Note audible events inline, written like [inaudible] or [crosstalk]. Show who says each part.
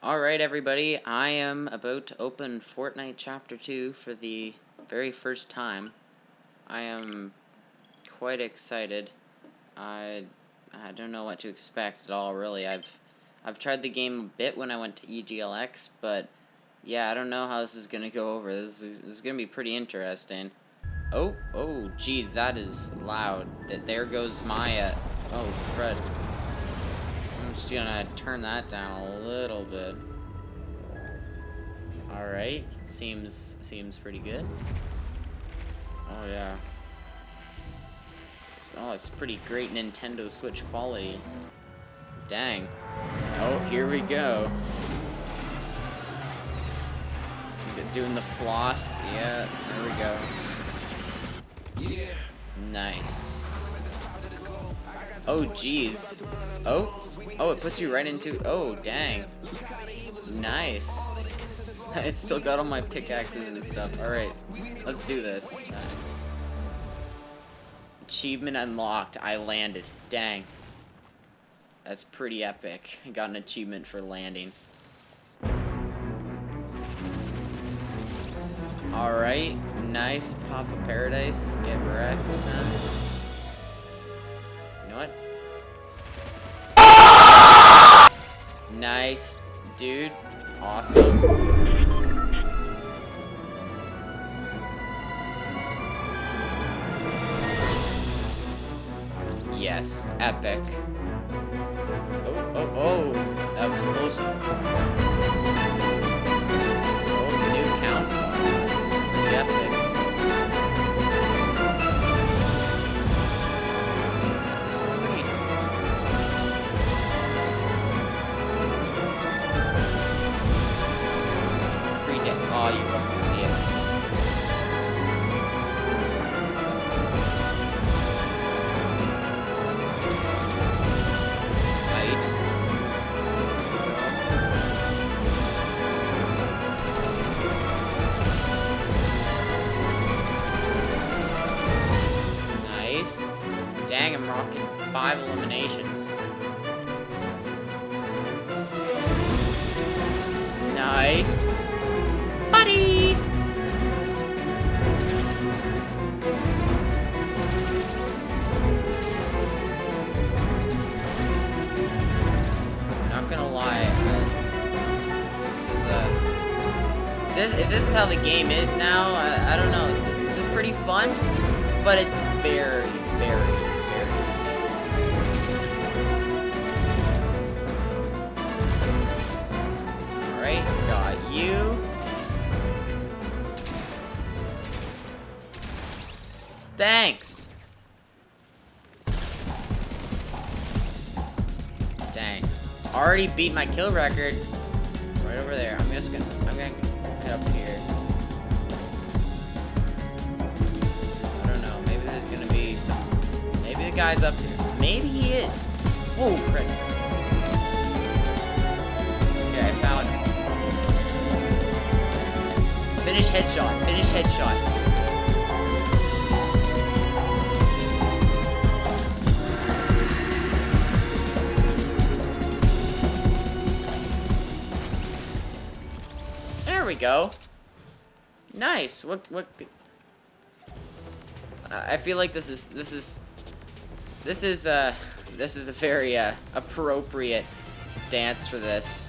Speaker 1: Alright everybody, I am about to open Fortnite Chapter 2 for the very first time. I am quite excited. I I don't know what to expect at all really. I've I've tried the game a bit when I went to EGLX, but yeah, I don't know how this is going to go over. This is, this is going to be pretty interesting. Oh, oh, geez, that is loud. That There goes uh, oh, crud. Just gonna turn that down a little bit. Alright, seems seems pretty good. Oh yeah. Oh, it's pretty great Nintendo Switch quality. Dang. Oh, here we go. Doing the floss. Yeah, there we go. Yeah. Nice. Oh, jeez. Oh, oh, it puts you right into. Oh, dang. Nice. [laughs] it's still got all my pickaxes and stuff. All right, let's do this. Achievement unlocked. I landed. Dang. That's pretty epic. I got an achievement for landing. Alright, nice. Papa Paradise. Get wrecked, son. Nice, dude. Awesome. Yes, epic. Five eliminations. Nice. Buddy! Not gonna lie, this is uh, this, if this is how the game is now, I, I don't know. This is, this is pretty fun, but it's very, very Thanks. Dang. Already beat my kill record. Right over there. I'm just gonna I'm gonna head up here. I don't know. Maybe there's gonna be some maybe the guy's up here. Maybe he is. Oh frick. Finish headshot. Finish headshot. We go. Nice. What what I feel like this is this is this is uh this is a very uh appropriate dance for this.